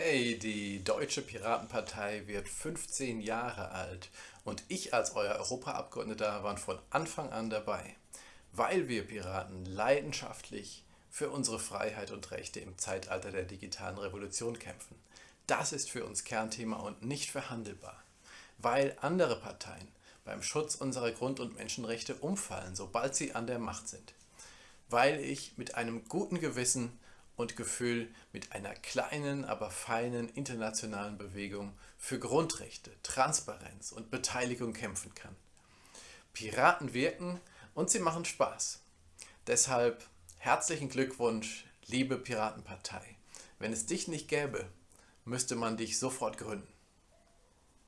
Hey, die Deutsche Piratenpartei wird 15 Jahre alt und ich als euer Europaabgeordneter war von Anfang an dabei, weil wir Piraten leidenschaftlich für unsere Freiheit und Rechte im Zeitalter der digitalen Revolution kämpfen. Das ist für uns Kernthema und nicht verhandelbar, weil andere Parteien beim Schutz unserer Grund- und Menschenrechte umfallen, sobald sie an der Macht sind. Weil ich mit einem guten Gewissen und Gefühl mit einer kleinen, aber feinen internationalen Bewegung für Grundrechte, Transparenz und Beteiligung kämpfen kann. Piraten wirken und sie machen Spaß. Deshalb herzlichen Glückwunsch, liebe Piratenpartei. Wenn es dich nicht gäbe, müsste man dich sofort gründen.